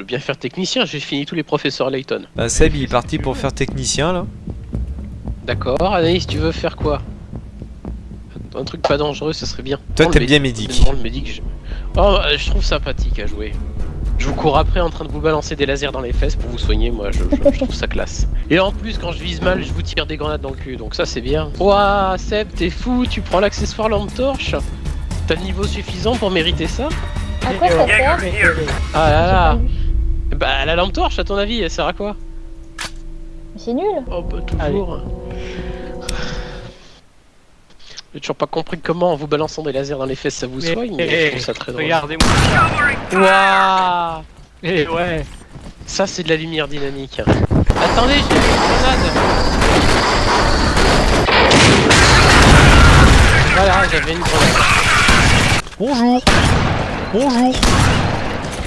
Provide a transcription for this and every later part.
veux bien faire technicien, j'ai fini tous les professeurs Layton. Bah Seb il est parti pour faire technicien là. D'accord, Anaïs, tu veux faire quoi? Un truc pas dangereux, ça serait bien. Toi Prends t'aimes bien médic. Le je... Oh, euh, je trouve sympathique à jouer. Je vous cours après en train de vous balancer des lasers dans les fesses pour vous soigner, moi je, je- je trouve ça classe. Et en plus, quand je vise mal, je vous tire des grenades dans le cul, donc ça c'est bien. Ouah, Seb, t'es fou, tu prends l'accessoire lampe torche? T'as le niveau suffisant pour mériter ça? À quoi ça sert? Ah là là Bah la lampe torche, à ton avis, elle sert à quoi? C'est nul. Oh bah toujours. J'ai toujours pas compris comment en vous balançant des lasers dans les fesses ça vous Mais- soigne, mais eh, je trouve ça très drôle. Regardez-moi. Waouh Eh ouais. Ça c'est de la lumière dynamique. Attendez, j'ai une grenade Voilà, j'avais une grenade. Bonjour Bonjour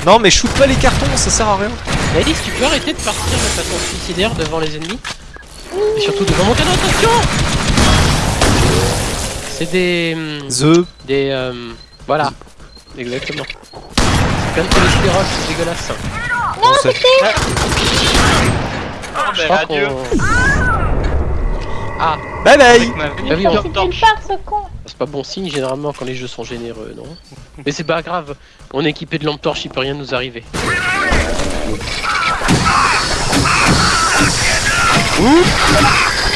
Non mais shoot pas les cartons, ça sert à rien. Alice, tu peux arrêter de partir de façon suicidaire devant les ennemis Et surtout devant mon canon, attention C'est des... hum, The. Des... euh, voilà. Exactement. C'est plein de cholestérol, c'est dégueulasse. Bon, ça- Je crois qu'on... Ah, Bye bye. Bah oui, on- c'est pas bon signe généralement quand les jeux sont généreux, non Mais c'est pas grave, on est équipé de lampe torche, il peut rien nous arriver.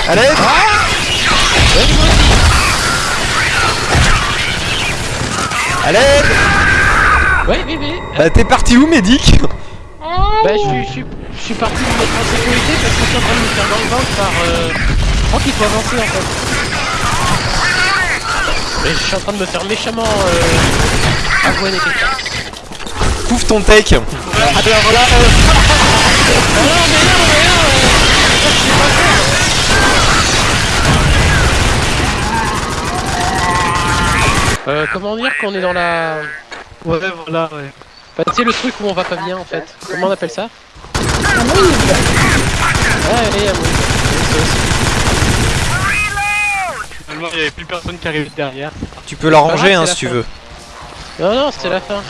Allez. Allez. Ouais, oui, oui. Bah t'es parti où Médic? Bah je suis parti me mettre en sécurité parce que je suis en train de me faire dans le ventre par... Euh... Je crois qu'il faut avancer en fait. Mais je suis en train de me faire méchamment euh... quelqu'un. Pouf ton tech Alors là... Euh... Ah non mais non mais non euh... ça, je sais pas faire. Euh, comment dire qu'on est dans la... Ouais, voilà, ouais. Bah, tu sais le truc où on va pas bien en fait. Comment on appelle ça? Ouais, allez, amouille. Finalement, il y avait plus personne qui arrivait derrière. Tu peux la ranger hein la si tu fin. veux. Non, non, c'était la fin.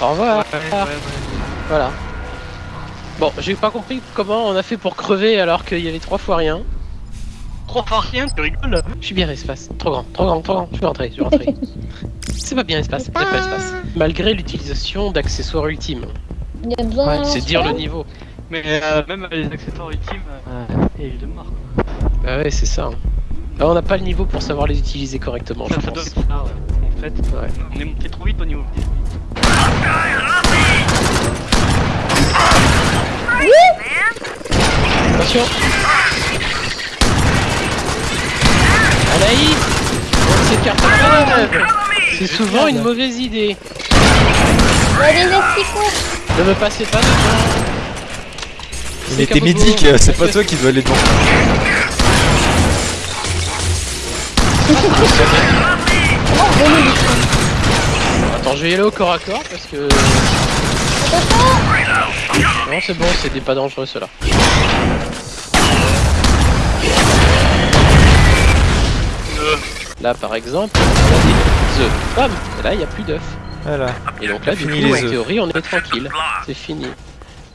Au revoir. Ouais, ouais, ouais. Voilà. Bon, j'ai pas compris comment on a fait pour crever alors qu'il y avait trois fois rien. Trois fois rien, tu rigoles? Je suis bien l'espace. Trop grand, trop grand, trop grand. Je vais rentrer, je vais rentrer. c'est pas bien l'espace, c'est pas l'espace. Malgré l'utilisation d'accessoires ultimes. Il y a besoin d'un C'est dire le niveau. Mais euh, même avec les accessoires ultimes, euh, il est mort. Bah ouais, c'est ça. hein. Bah, on n'a pas le niveau pour savoir les utiliser correctement, je Ça, ça doit pense. être ça, ouais. En fait, Ouais. on est monté trop vite au niveau des Attention Anaïs On s'écarte pas manœuvre. C'est souvent une mauvaise idée. Ne me passez pas devant. Mais t'es Médic, c'est pas toi qui dois aller devant. Attends, je vais y aller au corps à corps parce que. Non, c'est bon, c'est des pas dangereux ceux-là. Là, par exemple, on a des œufs. Bam Et là, il n'y a plus d'œufs. Voilà. Et donc là, du coup, les en théorie, on est tranquille. C'est fini.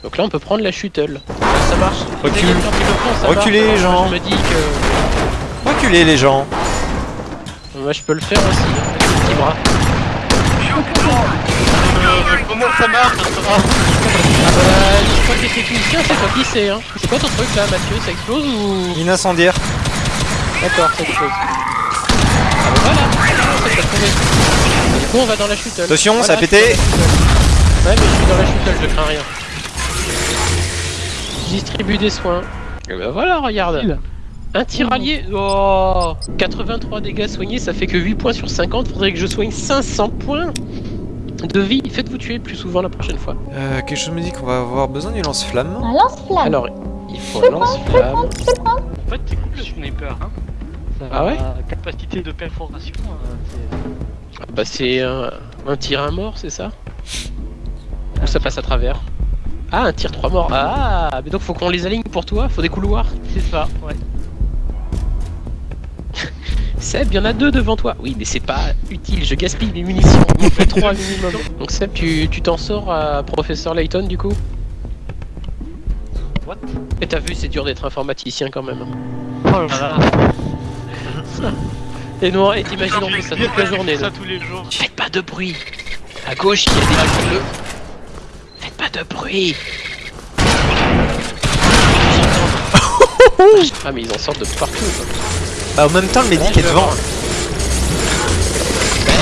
Donc là, on peut prendre la shuttle. Ça marche. Recule. Les Reculez, marche. gens. Je me dis que. Reculez les gens. Moi, je peux le faire aussi. hein, petit bras. Euh, comment ça marche Ah bah, je crois que c'est technicien, c'est toi qui sais, hein. C'est quoi ton truc là, Mathieu Ça explose ou? Incendiaire. D'accord, ça explose. Ah bah voilà, ça t'a trouvé. Et Du coup, on va dans la chute. Attention, ça a pété. Ouais, mais je suis dans la chute, je crains rien. Je distribue des soins. Et bah voilà, regarde. Un tiraillier. Oh 83 dégâts soignés, ça fait que 8 points sur 50. Faudrait que je soigne 500 points de vie. Faites-vous tuer plus souvent la prochaine fois. Euh, quelque chose me dit qu'on va avoir besoin du lance-flamme. Un lance-flamme. Alors, il faut un lance-flamme. En fait, c'est cool le sniper, hein. Ça Ah ouais Capacité de perforation, euh, c'est... Ah Bah c'est un, un tir à mort, c'est ça Ou ça passe à travers Ah, un tir 3 morts. Ah, mais donc faut qu'on les aligne pour toi, faut des couloirs. C'est ça, ouais. Seb, il y en a deux devant toi. Oui, mais c'est pas utile, je gaspille mes munitions. Il fait trois minimum. Donc Seb, tu tu t'en sors à Professeur Layton du coup What Et t'as vu, c'est dur d'être informaticien quand même. Oh là là. Et non, et t'imagines fait ça toute la journée. ça tous les jours. Faites pas de bruit. À gauche, il y a des bleus. Faites pas de bruit. ah mais ils en sortent de partout. quoi. Bah, en même temps, le médic est devant. Bah,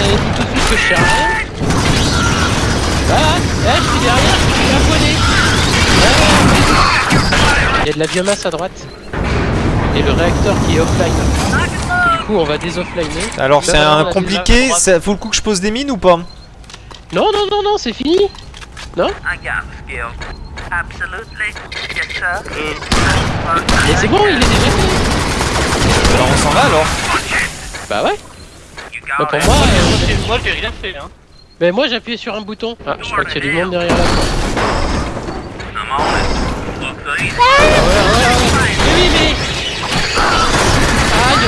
dis tout de suite que je rien. Ah, ah, je suis derrière, je suis abonné. Il y a de la biomasse à droite. Et le réacteur qui est offline. Du coup, on va désoffliner. Alors, c'est Non, non, un compliqué. Ça vaut le coup que je pose des mines ou pas? Non, non, non, non, c'est fini. Skill. Absolutely. Yes, sir. Mais c'est bon, il est déjà fait. Alors, on s'en va alors Bah ouais. Bah, pour moi, Moi, euh, j'ai- moi j'ai rien fait hein. mais moi j'ai appuyé sur un bouton. Ah, je crois qu'il y a du monde derrière là. On it. Looks easy. Mais oui, mais. Aïe.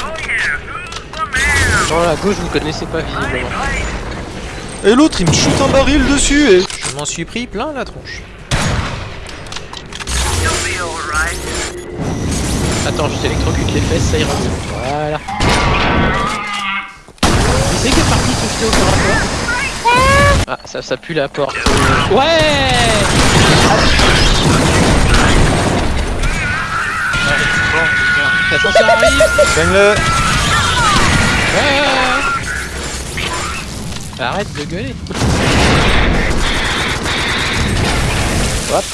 Oh? Genre à gauche, vous connaissez pas visiblement. Et l'autre, il me shoot un baril dessus et... Je m'en suis pris plein la tronche. Attends, je t'électrocute les fesses, ça ira. Voilà. Tu sais quelle partie se fait au corps à corps Ah, ça, ça pue la porte. Ouais Attention, arrive Gagne-le ouais. Arrête de gueuler. Hop.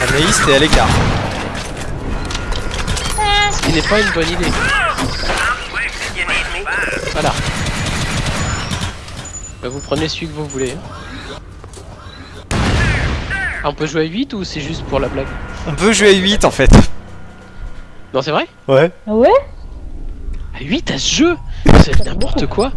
Anaïs, t'es à l'écart. Ce qui n'est pas une bonne idée. Voilà. Bah, vous prenez celui que vous voulez. Ah, on peut jouer à 8 ou c'est juste pour la blague? On peut jouer à 8 en fait. Non, c'est vrai? Ouais. Ah ouais? À 8 à ce jeu? C'est n'importe quoi